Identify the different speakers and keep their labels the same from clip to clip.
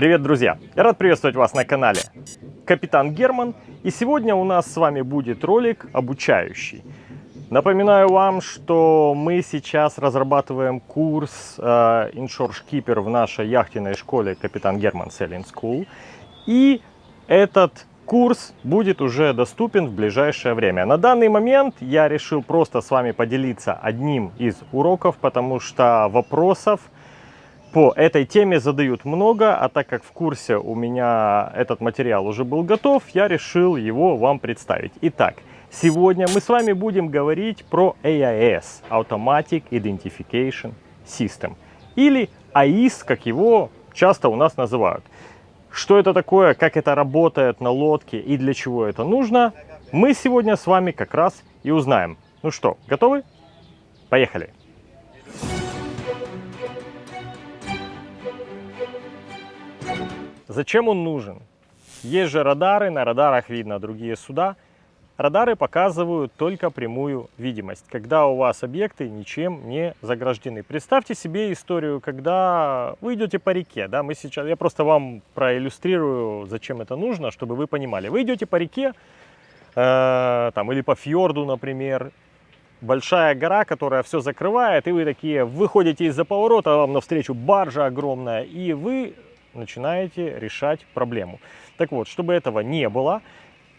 Speaker 1: Привет, друзья! Я рад приветствовать вас на канале Капитан Герман. И сегодня у нас с вами будет ролик обучающий. Напоминаю вам, что мы сейчас разрабатываем курс э, Skipper в нашей яхтенной школе Капитан Герман Sailing School. И этот курс будет уже доступен в ближайшее время. На данный момент я решил просто с вами поделиться одним из уроков, потому что вопросов по этой теме задают много, а так как в курсе у меня этот материал уже был готов, я решил его вам представить. Итак, сегодня мы с вами будем говорить про AIS, Automatic Identification System, или AIS, как его часто у нас называют. Что это такое, как это работает на лодке и для чего это нужно, мы сегодня с вами как раз и узнаем. Ну что, готовы? Поехали! Зачем он нужен? Есть же радары, на радарах видно другие суда. Радары показывают только прямую видимость, когда у вас объекты ничем не заграждены. Представьте себе историю, когда вы идете по реке. Да, мы сейчас, я просто вам проиллюстрирую, зачем это нужно, чтобы вы понимали. Вы идете по реке, э, там, или по фьорду, например, большая гора, которая все закрывает, и вы такие выходите из-за поворота, вам навстречу баржа огромная, и вы начинаете решать проблему. Так вот, чтобы этого не было,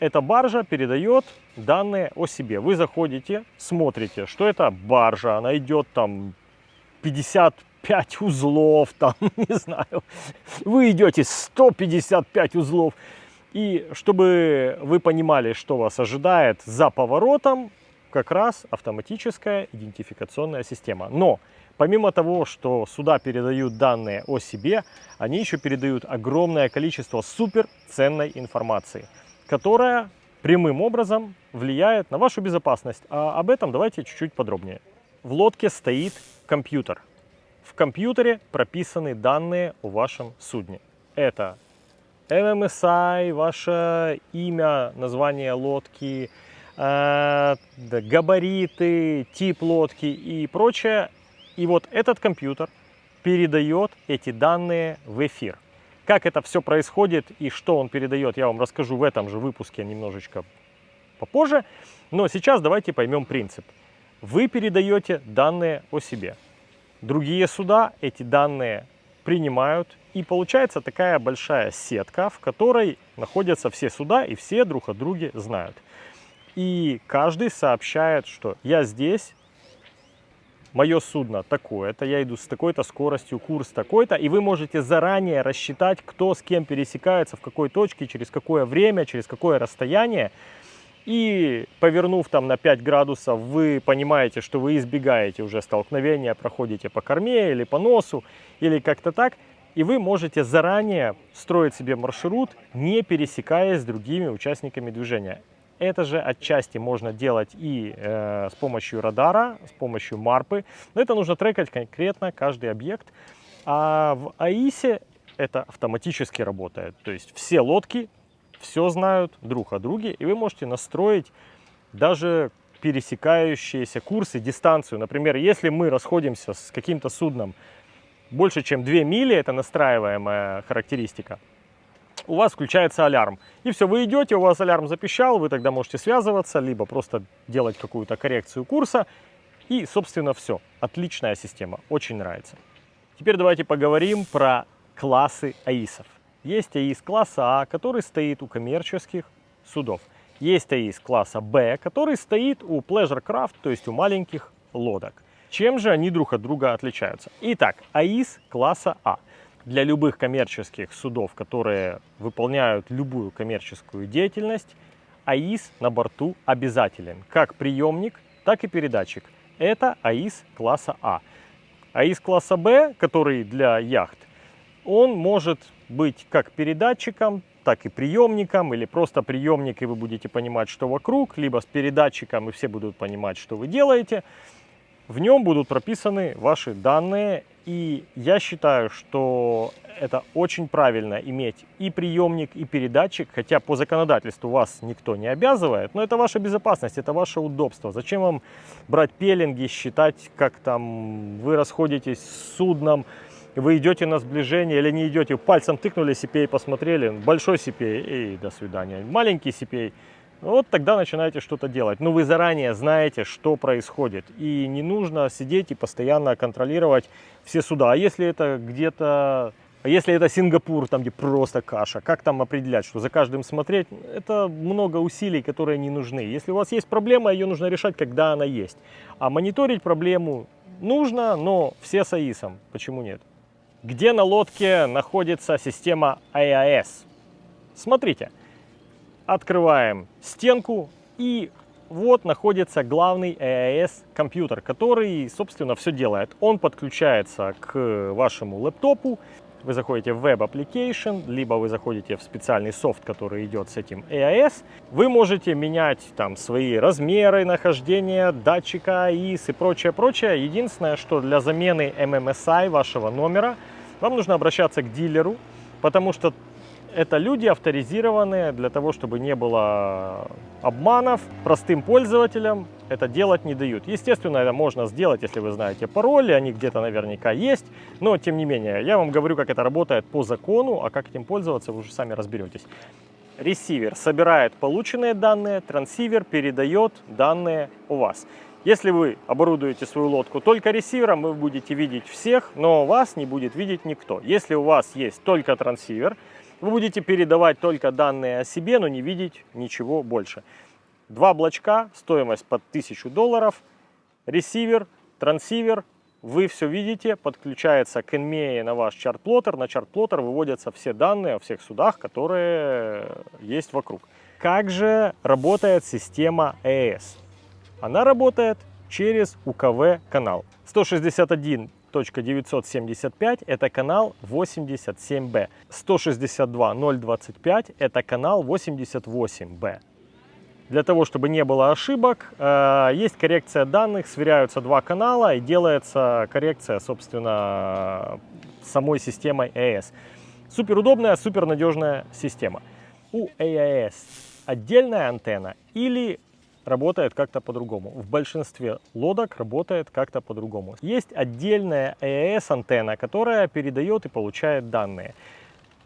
Speaker 1: эта баржа передает данные о себе. Вы заходите, смотрите, что это баржа, она идет там 55 узлов, там, не знаю, вы идете 155 узлов. И чтобы вы понимали, что вас ожидает за поворотом, как раз автоматическая идентификационная система. Но Помимо того, что сюда передают данные о себе, они еще передают огромное количество суперценной информации, которая прямым образом влияет на вашу безопасность. А об этом давайте чуть-чуть подробнее. В лодке стоит компьютер. В компьютере прописаны данные о вашем судне. Это MMSI, ваше имя, название лодки, э, габариты, тип лодки и прочее. И вот этот компьютер передает эти данные в эфир. Как это все происходит и что он передает, я вам расскажу в этом же выпуске немножечко попозже. Но сейчас давайте поймем принцип. Вы передаете данные о себе. Другие суда эти данные принимают. И получается такая большая сетка, в которой находятся все суда и все друг о друге знают. И каждый сообщает, что я здесь, мое судно такое-то, я иду с такой-то скоростью, курс такой-то, и вы можете заранее рассчитать, кто с кем пересекается, в какой точке, через какое время, через какое расстояние. И повернув там на 5 градусов, вы понимаете, что вы избегаете уже столкновения, проходите по корме или по носу, или как-то так. И вы можете заранее строить себе маршрут, не пересекаясь с другими участниками движения. Это же отчасти можно делать и э, с помощью радара, с помощью марпы. Но это нужно трекать конкретно каждый объект. А в АИСе это автоматически работает. То есть все лодки все знают друг о друге. И вы можете настроить даже пересекающиеся курсы, дистанцию. Например, если мы расходимся с каким-то судном больше, чем 2 мили, это настраиваемая характеристика, у вас включается алярм. И все, вы идете, у вас алярм запищал, вы тогда можете связываться, либо просто делать какую-то коррекцию курса. И, собственно, все. Отличная система, очень нравится. Теперь давайте поговорим про классы АИСов. Есть АИС класса А, который стоит у коммерческих судов. Есть АИС класса Б, который стоит у Pleasure Craft, то есть у маленьких лодок. Чем же они друг от друга отличаются? Итак, АИС класса А – для любых коммерческих судов, которые выполняют любую коммерческую деятельность, АИС на борту обязателен, как приемник, так и передатчик. Это АИС класса А. АИС класса Б, который для яхт, он может быть как передатчиком, так и приемником, или просто приемник, и вы будете понимать, что вокруг, либо с передатчиком, и все будут понимать, что вы делаете. В нем будут прописаны ваши данные, и я считаю, что это очень правильно иметь и приемник, и передатчик, хотя по законодательству вас никто не обязывает, но это ваша безопасность, это ваше удобство. Зачем вам брать пеленги, считать, как там вы расходитесь с судном, вы идете на сближение или не идете, пальцем тыкнули, CPA посмотрели, большой CPA и до свидания. Маленький CPA, вот тогда начинаете что-то делать. Но вы заранее знаете, что происходит. И не нужно сидеть и постоянно контролировать все суда. А если это где-то а если это Сингапур, там где просто каша, как там определять, что за каждым смотреть? Это много усилий, которые не нужны. Если у вас есть проблема, ее нужно решать, когда она есть. А мониторить проблему нужно, но все с АИСом. Почему нет? Где на лодке находится система AIS? Смотрите, открываем стенку и вот находится главный AIS компьютер, который, собственно, все делает. Он подключается к вашему лэптопу, вы заходите в Web Application, либо вы заходите в специальный софт, который идет с этим AIS. Вы можете менять там свои размеры нахождения датчика AIS и прочее, прочее. Единственное, что для замены MMSI вашего номера вам нужно обращаться к дилеру, потому что это люди авторизированные для того, чтобы не было обманов. Простым пользователям это делать не дают. Естественно, это можно сделать, если вы знаете пароли, они где-то наверняка есть. Но, тем не менее, я вам говорю, как это работает по закону, а как этим пользоваться, вы уже сами разберетесь. Ресивер собирает полученные данные, трансивер передает данные у вас. Если вы оборудуете свою лодку только ресивером, вы будете видеть всех, но вас не будет видеть никто. Если у вас есть только трансивер, вы будете передавать только данные о себе, но не видеть ничего больше. Два блочка, стоимость под 1000 долларов, ресивер, трансивер, вы все видите, подключается к NMEA на ваш чарт-плоттер, на чарт-плоттер выводятся все данные о всех судах, которые есть вокруг. Как же работает система ES? Она работает через УКВ канал. 161 975 это канал 87B. 162.025 это канал 88B. Для того, чтобы не было ошибок, э, есть коррекция данных, сверяются два канала и делается коррекция, собственно, самой системой удобная, супер надежная система. У AIS отдельная антенна или работает как-то по-другому. В большинстве лодок работает как-то по-другому. Есть отдельная AES-антенна, которая передает и получает данные.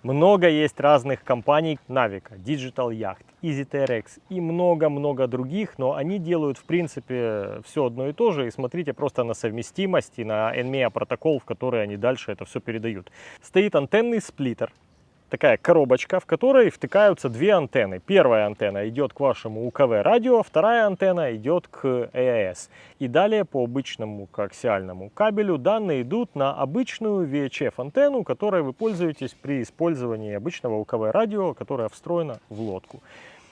Speaker 1: Много есть разных компаний, Navico, Digital Yacht, EasyTRX и много-много других, но они делают в принципе все одно и то же. И смотрите просто на совместимость и на NMEA протокол, в который они дальше это все передают. Стоит антенный сплиттер, такая коробочка, в которой втыкаются две антенны. Первая антенна идет к вашему УКВ радио, вторая антенна идет к AIS. И далее по обычному коаксиальному кабелю данные идут на обычную VHF антенну, которой вы пользуетесь при использовании обычного УКВ радио, которая встроена в лодку.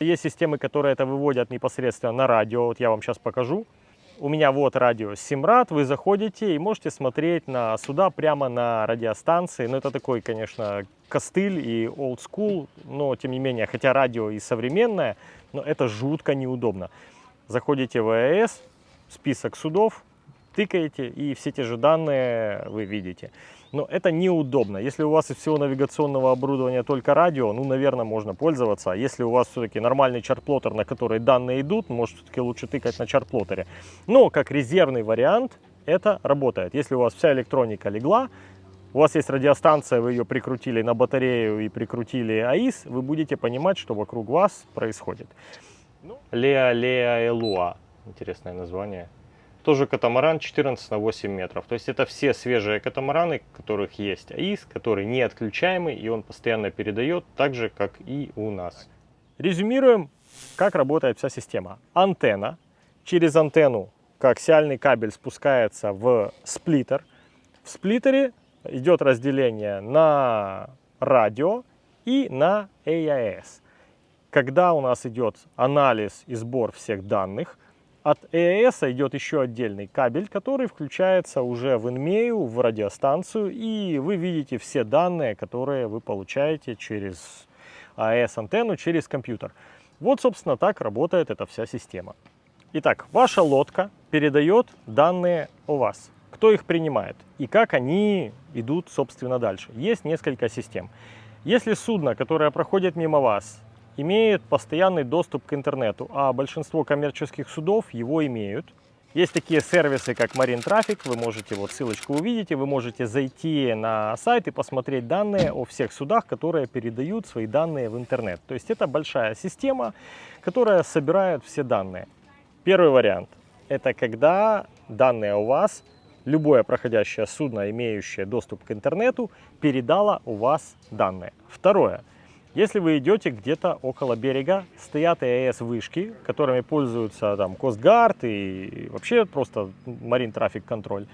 Speaker 1: Есть системы, которые это выводят непосредственно на радио, вот я вам сейчас покажу. У меня вот радио Симрад, вы заходите и можете смотреть на суда прямо на радиостанции. Ну, это такой, конечно, костыль и old school, но тем не менее, хотя радио и современное, но это жутко неудобно. Заходите в АЭС, список судов, тыкаете и все те же данные вы видите но это неудобно. Если у вас из всего навигационного оборудования только радио, ну, наверное, можно пользоваться. А если у вас все-таки нормальный чарт-плоттер, на который данные идут, может, все-таки лучше тыкать на чарт-плоттере. Но как резервный вариант это работает. Если у вас вся электроника легла, у вас есть радиостанция, вы ее прикрутили на батарею и прикрутили АИС, вы будете понимать, что вокруг вас происходит. Леа Леа Элуа. Интересное название. Тоже катамаран 14 на 8 метров. То есть это все свежие катамараны, которых есть АИС, который не отключаемый, и он постоянно передает, так же, как и у нас. Резюмируем, как работает вся система. Антенна. Через антенну коаксиальный кабель спускается в сплиттер. В сплиттере идет разделение на радио и на AIS. Когда у нас идет анализ и сбор всех данных, от ЭЭС идет еще отдельный кабель, который включается уже в инмею, в радиостанцию, и вы видите все данные, которые вы получаете через АЭС-антенну, через компьютер. Вот, собственно, так работает эта вся система. Итак, ваша лодка передает данные о вас. Кто их принимает и как они идут, собственно, дальше. Есть несколько систем. Если судно, которое проходит мимо вас, имеет постоянный доступ к интернету, а большинство коммерческих судов его имеют, Есть такие сервисы, как Marine Traffic, вы можете, вот ссылочку увидите, вы можете зайти на сайт и посмотреть данные о всех судах, которые передают свои данные в интернет. То есть это большая система, которая собирает все данные. Первый вариант – это когда данные у вас, любое проходящее судно, имеющее доступ к интернету, передало у вас данные. Второе – если вы идете где-то около берега, стоят АЭС-вышки, которыми пользуются там Костгард и вообще просто Marine Traffic Control.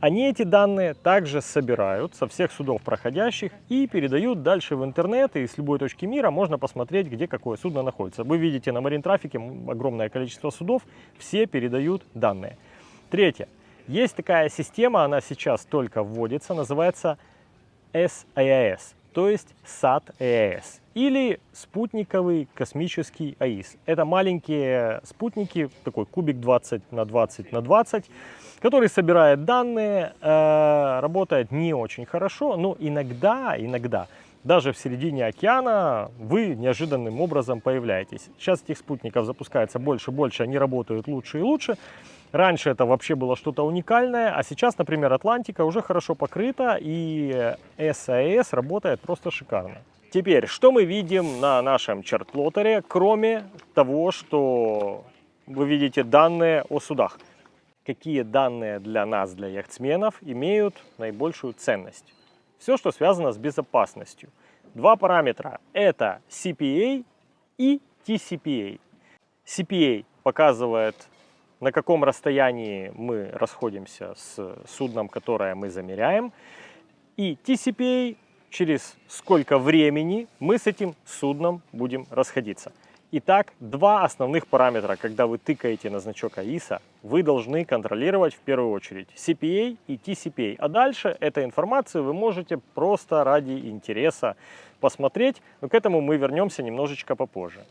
Speaker 1: Они эти данные также собирают со всех судов проходящих и передают дальше в интернет, и с любой точки мира можно посмотреть, где какое судно находится. Вы видите на Marine Traffic огромное количество судов, все передают данные. Третье. Есть такая система, она сейчас только вводится, называется SAAS то есть САТ-ЭС или спутниковый космический АИС. Это маленькие спутники, такой кубик 20 на 20 на 20, который собирает данные, э, работает не очень хорошо, но иногда, иногда даже в середине океана вы неожиданным образом появляетесь. Сейчас этих спутников запускается больше и больше, они работают лучше и лучше. Раньше это вообще было что-то уникальное, а сейчас, например, Атлантика уже хорошо покрыта и SAS работает просто шикарно. Теперь, что мы видим на нашем чартлотере, кроме того, что вы видите данные о судах? Какие данные для нас, для яхтсменов, имеют наибольшую ценность? Все, что связано с безопасностью. Два параметра – это CPA и TCPA. CPA показывает на каком расстоянии мы расходимся с судном, которое мы замеряем, и TCPA, через сколько времени мы с этим судном будем расходиться. Итак, два основных параметра, когда вы тыкаете на значок АИСа, вы должны контролировать в первую очередь CPA и TCPA. А дальше эту информацию вы можете просто ради интереса посмотреть, но к этому мы вернемся немножечко попозже.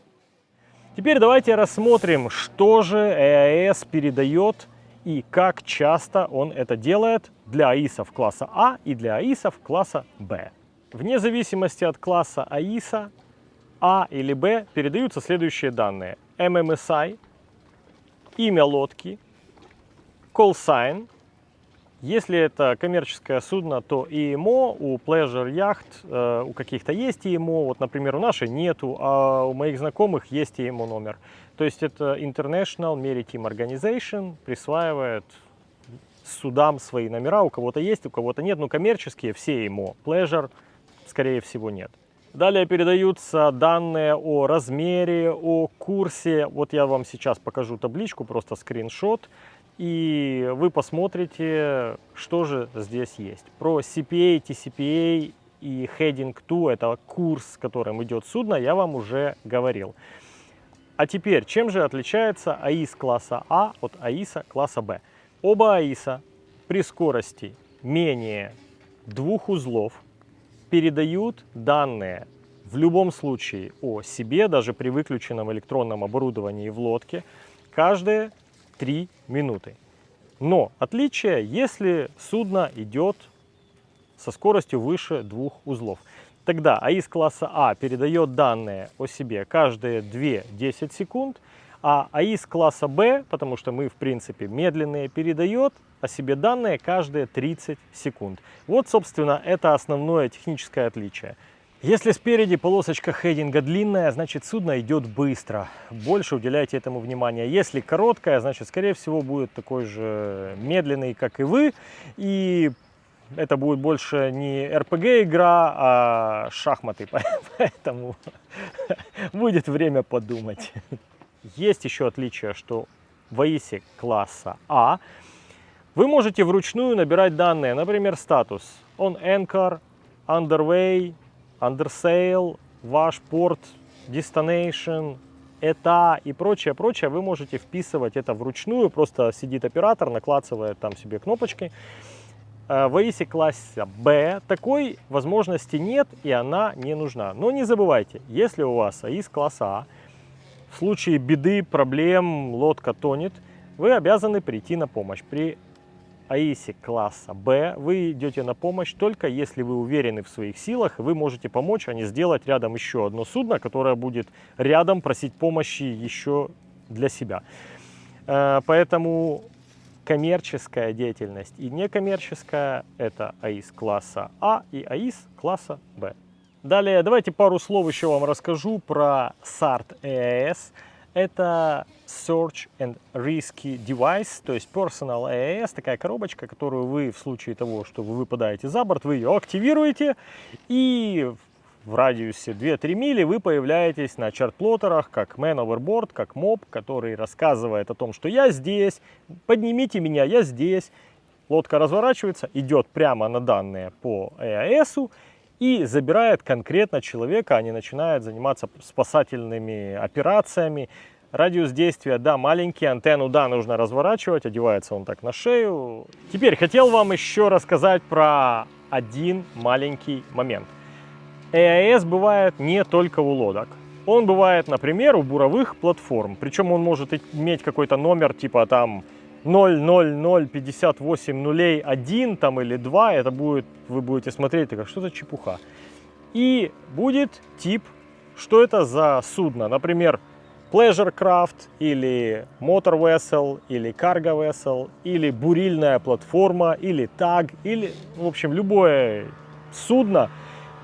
Speaker 1: Теперь давайте рассмотрим, что же EAS передает и как часто он это делает для АИСов класса А и для АИСов класса Б. Вне зависимости от класса АИСа, А или Б передаются следующие данные. MMSI, имя лодки, call sign, если это коммерческое судно, то ИМО, у Pleasure яхт, э, у каких-то есть ИМО, вот, например, у нашей нету, а у моих знакомых есть ИМО номер. То есть это International Maritime Organization присваивает судам свои номера, у кого-то есть, у кого-то нет, но коммерческие все ИМО, Pleasure, скорее всего, нет. Далее передаются данные о размере, о курсе. Вот я вам сейчас покажу табличку, просто скриншот и вы посмотрите, что же здесь есть. Про CPA, TCPA и Heading 2, это курс, которым идет судно, я вам уже говорил. А теперь, чем же отличается АИС класса А от АИСа класса Б? Оба АИСа при скорости менее двух узлов передают данные в любом случае о себе, даже при выключенном электронном оборудовании в лодке, каждые 3 минуты. Но отличие, если судно идет со скоростью выше двух узлов. Тогда АИС класса А передает данные о себе каждые 2-10 секунд, а АИС класса Б, потому что мы в принципе медленные, передает о себе данные каждые 30 секунд. Вот, собственно, это основное техническое отличие. Если спереди полосочка хейдинга длинная, значит судно идет быстро. Больше уделяйте этому внимания. Если короткая, значит, скорее всего, будет такой же медленный, как и вы. И это будет больше не RPG игра, а шахматы. Поэтому будет время подумать. Есть еще отличие, что в АИСе класса А вы можете вручную набирать данные, например, статус on anchor, underway, Undersail, ваш порт, Destination, это и прочее, прочее, вы можете вписывать это вручную, просто сидит оператор, наклацывает там себе кнопочкой. Э, в AIS класса B такой возможности нет и она не нужна. Но не забывайте, если у вас AIS класса А, в случае беды, проблем, лодка тонет, вы обязаны прийти на помощь. При АИСе класса Б вы идете на помощь только если вы уверены в своих силах, вы можете помочь, а не сделать рядом еще одно судно, которое будет рядом просить помощи еще для себя. Э, поэтому коммерческая деятельность и некоммерческая – это АИС класса А и АИС класса Б. Далее давайте пару слов еще вам расскажу про SART EAS. Это Search and Risky Device, то есть Personal EAS, такая коробочка, которую вы в случае того, что вы выпадаете за борт, вы ее активируете и в радиусе 2-3 мили вы появляетесь на чарт-плоттерах как Man Overboard, как моб, который рассказывает о том, что я здесь, поднимите меня, я здесь. Лодка разворачивается, идет прямо на данные по EAS и забирает конкретно человека, они начинают заниматься спасательными операциями. Радиус действия, да, маленький, антенну, да, нужно разворачивать, одевается он так на шею. Теперь хотел вам еще рассказать про один маленький момент. EAS бывает не только у лодок. Он бывает, например, у буровых платформ. Причем он может иметь какой-то номер типа там 00058 нулей 1 там, или 2. Это будет, вы будете смотреть, как что за чепуха. И будет тип, что это за судно. Например, Pleasure Craft или Motor Vessel или Cargo Vessel или бурильная платформа или таг или, в общем, любое судно,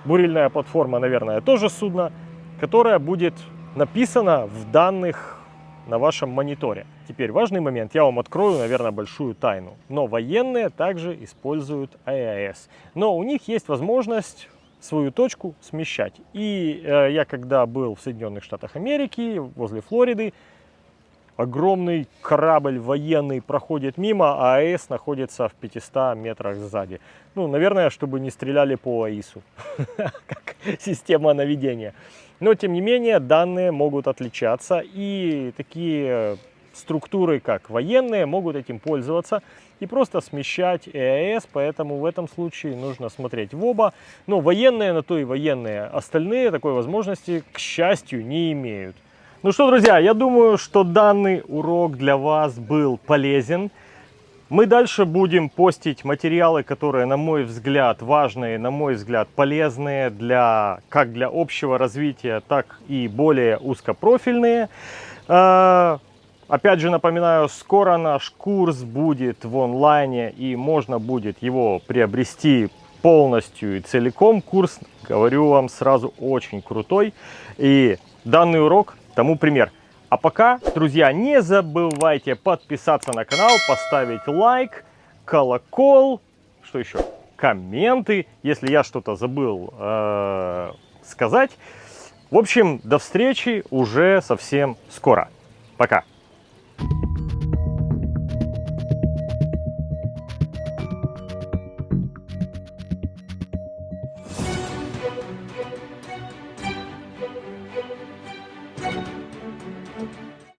Speaker 1: бурильная платформа, наверное, тоже судно, которое будет написано в данных на вашем мониторе. Теперь важный момент, я вам открою, наверное, большую тайну. Но военные также используют АЭС. Но у них есть возможность свою точку смещать. И э, я когда был в Соединенных Штатах Америки, возле Флориды, огромный корабль военный проходит мимо, а АЭС находится в 500 метрах сзади. Ну, наверное, чтобы не стреляли по АИСу, как система наведения. Но, тем не менее, данные могут отличаться, и такие структуры, как военные, могут этим пользоваться и просто смещать ЭАС, поэтому в этом случае нужно смотреть в оба. Но военные на то и военные, остальные такой возможности, к счастью, не имеют. Ну что, друзья, я думаю, что данный урок для вас был полезен. Мы дальше будем постить материалы, которые, на мой взгляд, важные, на мой взгляд, полезные для, как для общего развития, так и более узкопрофильные. Опять же напоминаю, скоро наш курс будет в онлайне и можно будет его приобрести полностью и целиком. Курс, говорю вам сразу, очень крутой. И данный урок тому пример. А пока, друзья, не забывайте подписаться на канал, поставить лайк, колокол, что еще, комменты, если я что-то забыл э, сказать. В общем, до встречи уже совсем скоро. Пока.